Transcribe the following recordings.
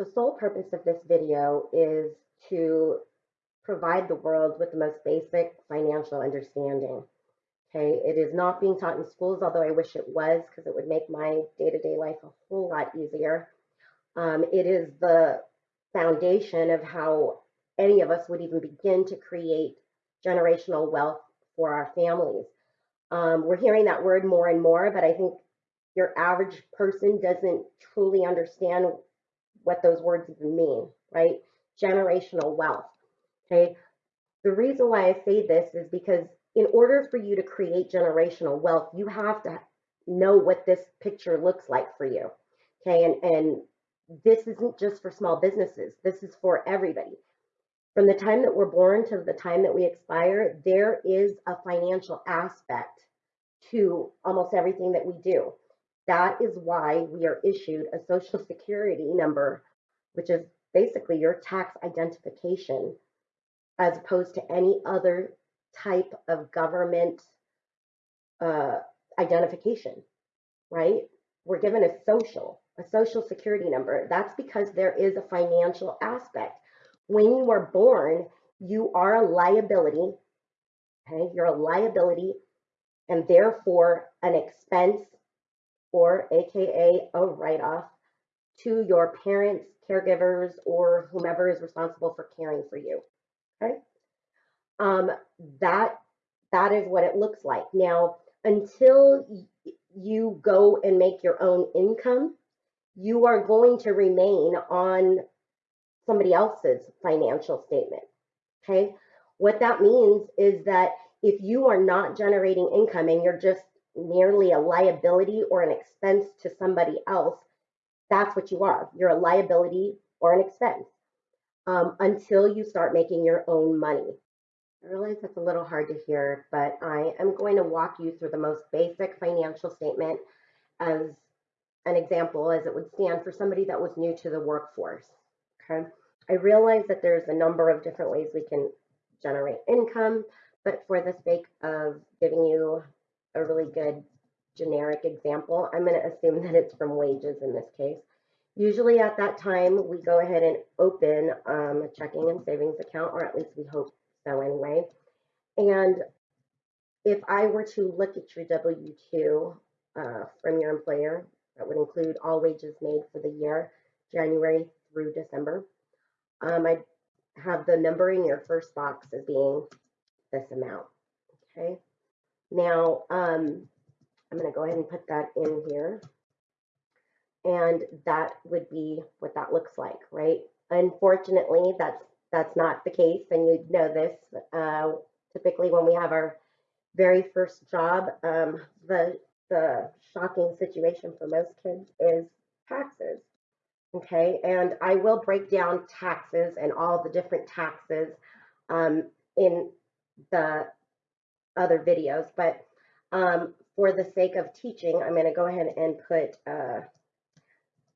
The sole purpose of this video is to provide the world with the most basic financial understanding. Okay, it is not being taught in schools, although I wish it was because it would make my day-to-day life a whole lot easier. Um, it is the foundation of how any of us would even begin to create generational wealth for our families. Um, we're hearing that word more and more, but I think your average person doesn't truly understand what those words even mean, right? Generational wealth. Okay. The reason why I say this is because in order for you to create generational wealth, you have to know what this picture looks like for you. Okay. And, and this isn't just for small businesses, this is for everybody. From the time that we're born to the time that we expire, there is a financial aspect to almost everything that we do. That is why we are issued a social security number, which is basically your tax identification, as opposed to any other type of government uh, identification, right? We're given a social, a social security number. That's because there is a financial aspect. When you are born, you are a liability, okay? You're a liability and therefore an expense or AKA a write off to your parents, caregivers, or whomever is responsible for caring for you. Okay. Um, that that is what it looks like. Now, until you go and make your own income, you are going to remain on somebody else's financial statement. Okay. What that means is that if you are not generating income and you're just merely a liability or an expense to somebody else, that's what you are. You're a liability or an expense um, until you start making your own money. I realize that's a little hard to hear, but I am going to walk you through the most basic financial statement as an example as it would stand for somebody that was new to the workforce. Okay. I realize that there's a number of different ways we can generate income, but for the sake of giving you a really good generic example, I'm going to assume that it's from wages in this case. Usually at that time, we go ahead and open um, a checking and savings account, or at least we hope so anyway. And if I were to look at your W-2 uh, from your employer, that would include all wages made for the year, January through December. Um, I have the number in your first box as being this amount, okay? Now, um, I'm going to go ahead and put that in here. And that would be what that looks like, right? Unfortunately, that's that's not the case, and you know this. Uh, typically, when we have our very first job, um, the the shocking situation for most kids is taxes. Okay, and I will break down taxes and all the different taxes um, in the other videos, but um, for the sake of teaching, I'm going to go ahead and put uh,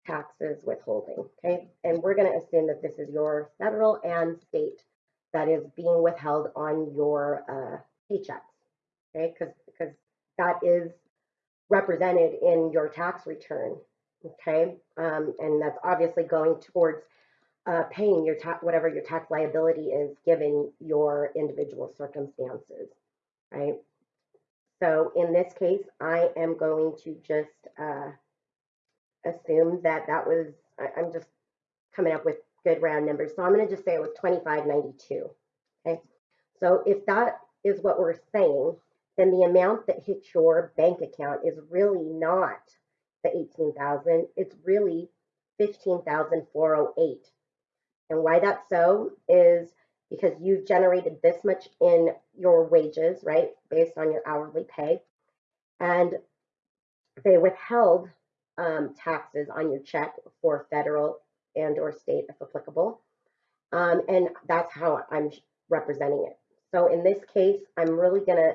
taxes withholding, okay? And we're going to assume that this is your federal and state that is being withheld on your uh, paychecks, okay? Because because that is represented in your tax return, okay? Um, and that's obviously going towards uh, paying your whatever your tax liability is given your individual circumstances, right? So in this case, I am going to just uh, assume that that was, I, am just coming up with good round numbers. So I'm going to just say it was 2592. Okay. So if that is what we're saying, then the amount that hits your bank account is really not the 18,000. It's really 15,408. And why that's so is because you've generated this much in your wages, right, based on your hourly pay. And they withheld um, taxes on your check for federal and or state if applicable. Um, and that's how I'm representing it. So in this case, I'm really going to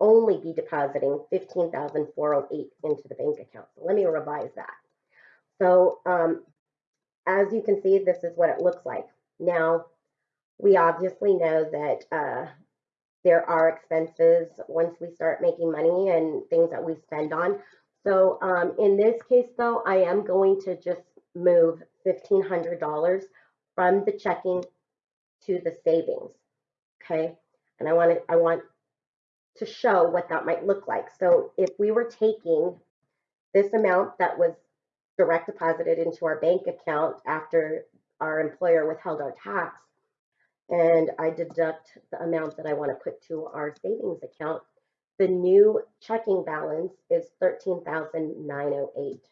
only be depositing 15,408 into the bank account. So let me revise that. So um, as you can see, this is what it looks like. Now, we obviously know that uh, there are expenses once we start making money and things that we spend on. So um, in this case, though, I am going to just move fifteen hundred dollars from the checking to the savings. Okay, and I want to, I want to show what that might look like. So if we were taking this amount that was direct deposited into our bank account after our employer withheld our tax, and I deduct the amount that I want to put to our savings account, the new checking balance is thirteen thousand nine oh eight.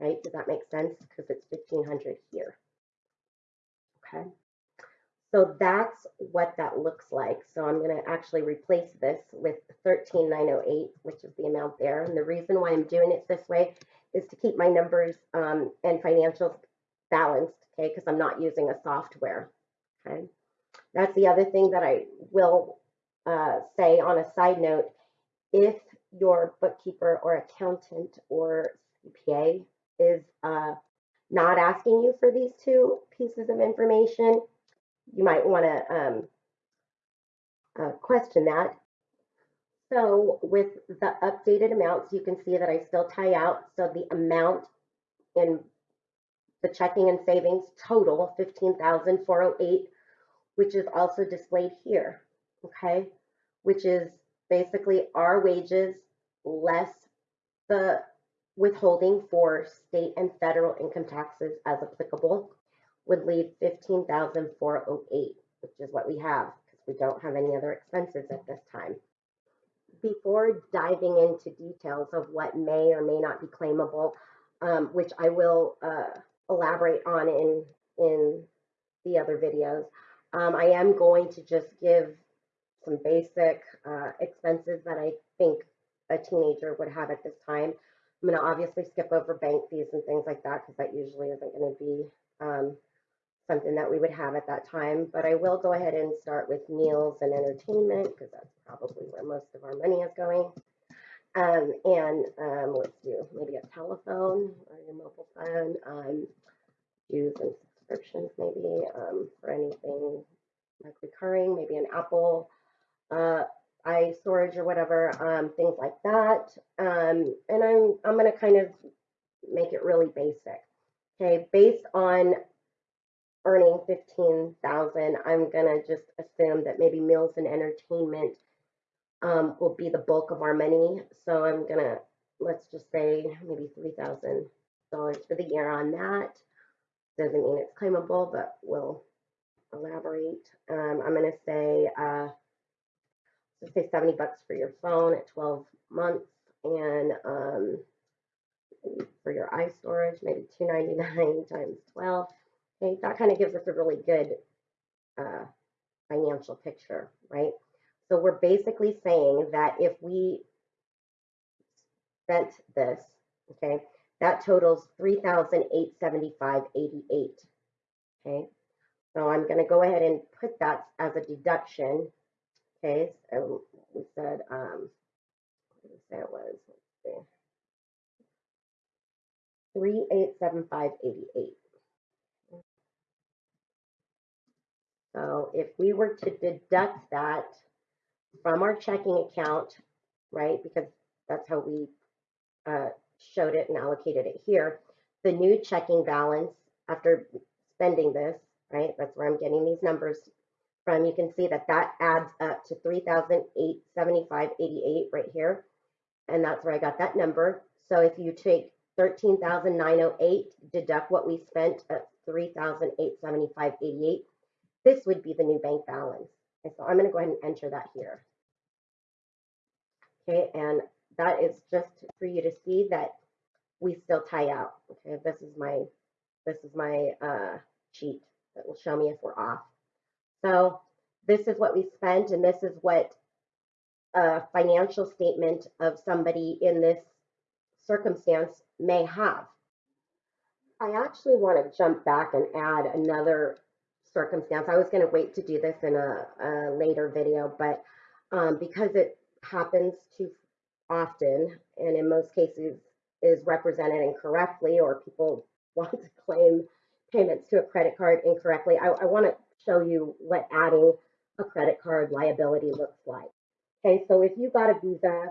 Right? Does that make sense? Because it's fifteen hundred here. Okay. So that's what that looks like. So I'm going to actually replace this with 13908, which is the amount there. And the reason why I'm doing it this way is to keep my numbers um, and financials balanced, okay, because I'm not using a software, okay. That's the other thing that I will uh, say on a side note. If your bookkeeper or accountant or CPA is uh, not asking you for these two pieces of information, you might want to um, uh, question that. So with the updated amounts, you can see that I still tie out. So the amount in the checking and savings total 15,408, which is also displayed here, okay? Which is basically our wages less the withholding for state and federal income taxes as applicable would leave 15,408, which is what we have because we don't have any other expenses at this time. Before diving into details of what may or may not be claimable, um, which I will uh, elaborate on in, in the other videos, um, I am going to just give some basic uh, expenses that I think a teenager would have at this time. I'm going to obviously skip over bank fees and things like that because that usually isn't going to be um, something that we would have at that time. But I will go ahead and start with meals and entertainment because that's probably where most of our money is going. Um, and um, let's do maybe a telephone or your mobile phone, um, and subscriptions maybe um, for anything like recurring, maybe an Apple uh, iStorage or whatever, um, things like that. Um, and I'm, I'm going to kind of make it really basic. Okay, based on earning 15,000, I'm going to just assume that maybe meals and entertainment um, will be the bulk of our money. So I'm going to, let's just say maybe $3,000 for the year on that. Doesn't mean it's claimable, but we'll elaborate. Um, I'm going to say, uh, say 70 bucks for your phone at 12 months and um, for your iStorage, maybe 299 times 12 Okay, that kind of gives us a really good uh, financial picture, right? So we're basically saying that if we spent this, okay, that totals 3,875.88. Okay, so I'm going to go ahead and put that as a deduction. Okay, so we said, um, what did say it was? Let's see. 3875.88. So if we were to deduct that from our checking account, right, because that's how we uh, showed it and allocated it here, the new checking balance after spending this, right, that's where I'm getting these numbers from, you can see that that adds up to 3,875.88 right here. And that's where I got that number. So if you take 13,908, deduct what we spent at 3,875.88, this would be the new bank balance. And so I'm going to go ahead and enter that here. Okay, and that is just for you to see that we still tie out. Okay, this is my this is my uh, sheet that will show me if we're off. So this is what we spent, and this is what a financial statement of somebody in this circumstance may have. I actually want to jump back and add another circumstance. I was going to wait to do this in a, a later video, but um, because it happens too often and in most cases is represented incorrectly or people want to claim payments to a credit card incorrectly, I, I want to show you what adding a credit card liability looks like. Okay, so if you got a Visa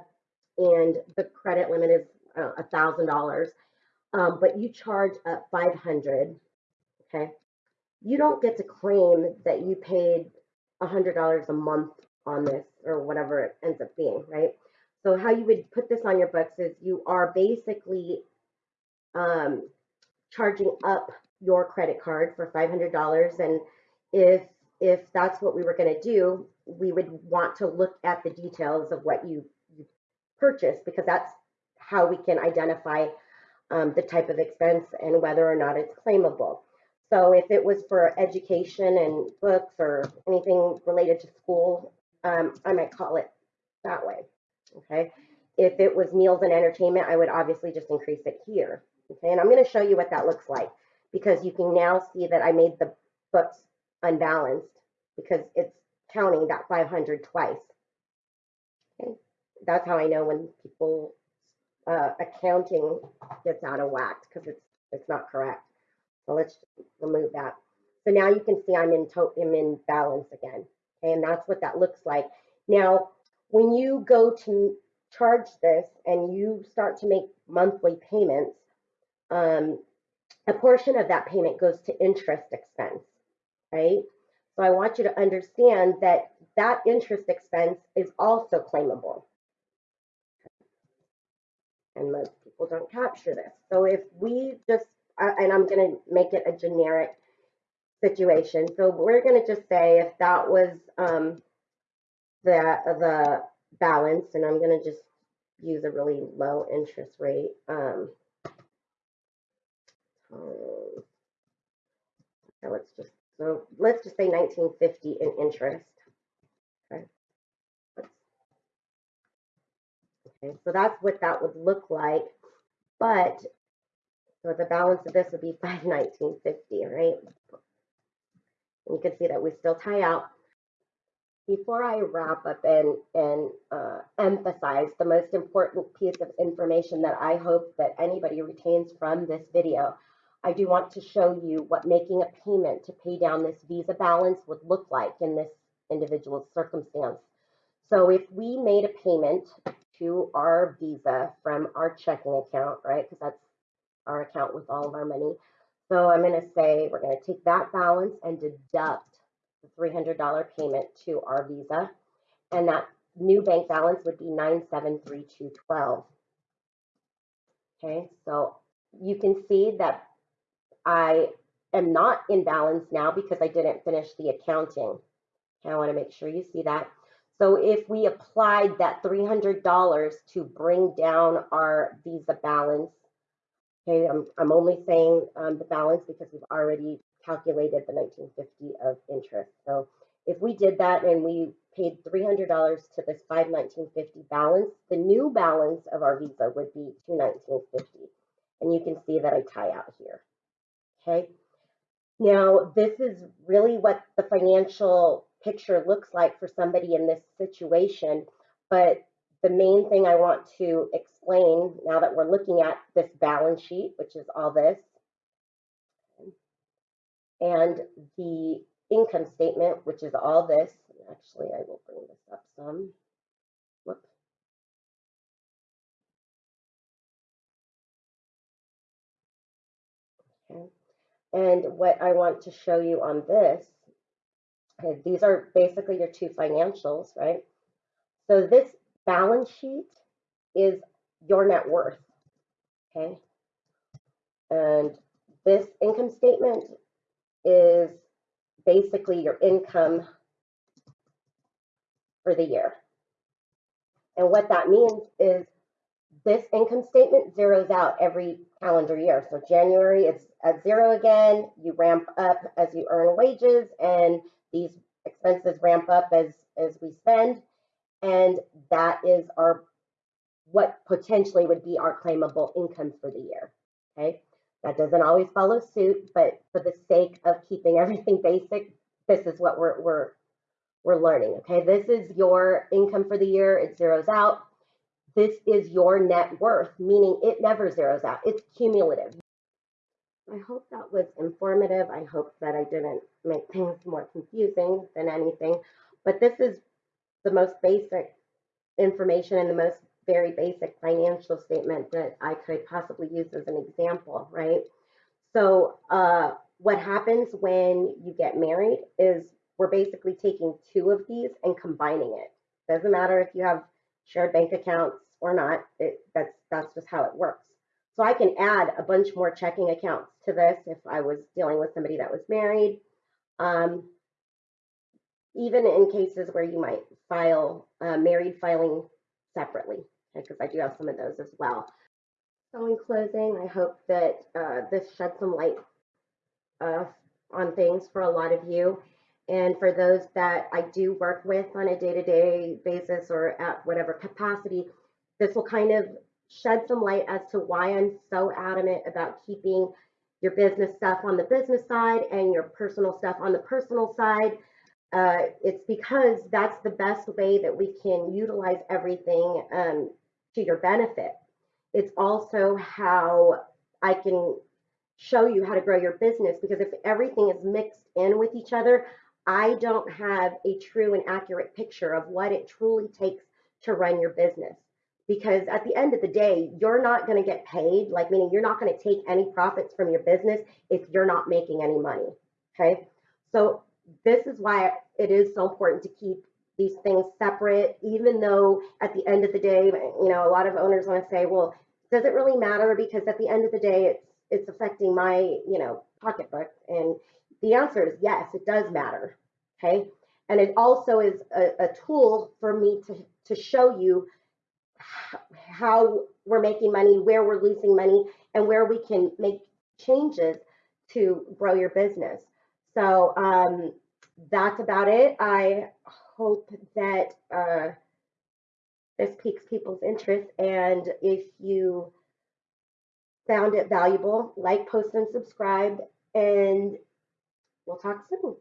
and the credit limit is uh, a $1,000, um, but you charge up 500, okay, you don't get to claim that you paid $100 a month on this or whatever it ends up being, right? So how you would put this on your books is you are basically um, charging up your credit card for $500 and if if that's what we were going to do we would want to look at the details of what you, you purchased because that's how we can identify um, the type of expense and whether or not it's claimable. So if it was for education and books or anything related to school um, i might call it that way okay if it was meals and entertainment i would obviously just increase it here okay and i'm going to show you what that looks like because you can now see that I made the books unbalanced because it's counting that 500 twice. Okay, that's how I know when people uh, accounting gets out of whack because it's it's not correct. So let's remove that. So now you can see I'm in I'm in balance again. Okay, and that's what that looks like. Now, when you go to charge this and you start to make monthly payments, um, a portion of that payment goes to interest expense, right? So I want you to understand that that interest expense is also claimable. And most people don't capture this. So if we just, uh, and I'm going to make it a generic situation. So we're going to just say if that was um, the, the balance, and I'm going to just use a really low interest rate. Um, um, so let's just so let's just say 1950 in interest. Okay. Okay, so that's what that would look like. But so the balance of this would be 51950, right? And you can see that we still tie out. Before I wrap up and, and uh, emphasize the most important piece of information that I hope that anybody retains from this video, I do want to show you what making a payment to pay down this Visa balance would look like in this individual's circumstance. So if we made a payment to our Visa from our checking account, right, because that's our account with all of our money. So I'm going to say we're going to take that balance and deduct $300 payment to our Visa. And that new bank balance would be 973212. Okay, so you can see that I am not in balance now because I didn't finish the accounting. I want to make sure you see that. So if we applied that $300 to bring down our Visa balance, okay, I'm, I'm only saying um, the balance because we've already calculated the 1950 of interest. So if we did that and we paid $300 to this 51950 balance, the new balance of our Visa would be 21950. And you can see that I tie out here. Okay. Now, this is really what the financial picture looks like for somebody in this situation. But the main thing I want to explain now that we're looking at this balance sheet, which is all this, and the income statement, which is all this. Actually, I will bring this up some. Whoops. Okay. And what I want to show you on this, okay, these are basically your two financials, right? So this balance sheet is your net worth, okay? And this income statement is basically your income for the year. And what that means is this income statement zeroes out every calendar year. So January, it's at zero again. You ramp up as you earn wages, and these expenses ramp up as as we spend, and that is our what potentially would be our claimable income for the year. Okay, that doesn't always follow suit, but for the sake of keeping everything basic, this is what we're we're we're learning. Okay, this is your income for the year. It zeroes out this is your net worth, meaning it never zeroes out. It's cumulative. I hope that was informative. I hope that I didn't make things more confusing than anything. But this is the most basic information and the most very basic financial statement that I could possibly use as an example, right? So, uh, what happens when you get married is we're basically taking two of these and combining it. Doesn't matter if you have shared bank accounts or not. It, that's that's just how it works. So I can add a bunch more checking accounts to this if I was dealing with somebody that was married. Um, even in cases where you might file uh, married filing separately, because I do have some of those as well. So in closing, I hope that uh, this shed some light uh, on things for a lot of you. And for those that I do work with on a day-to-day basis or at whatever capacity, this will kind of shed some light as to why I'm so adamant about keeping your business stuff on the business side and your personal stuff on the personal side. Uh, it's because that's the best way that we can utilize everything um, to your benefit. It's also how I can show you how to grow your business because if everything is mixed in with each other, I don't have a true and accurate picture of what it truly takes to run your business. Because at the end of the day, you're not going to get paid, like meaning you're not going to take any profits from your business if you're not making any money. Okay. So this is why it is so important to keep these things separate, even though at the end of the day, you know, a lot of owners want to say, well, does it really matter? Because at the end of the day, it's it's affecting my, you know, pocketbook. And the answer is yes, it does matter. Okay. And it also is a, a tool for me to, to show you how we're making money, where we're losing money, and where we can make changes to grow your business. So um, that's about it. I hope that uh, this piques people's interest. And if you found it valuable, like, post, and subscribe. And we'll talk soon.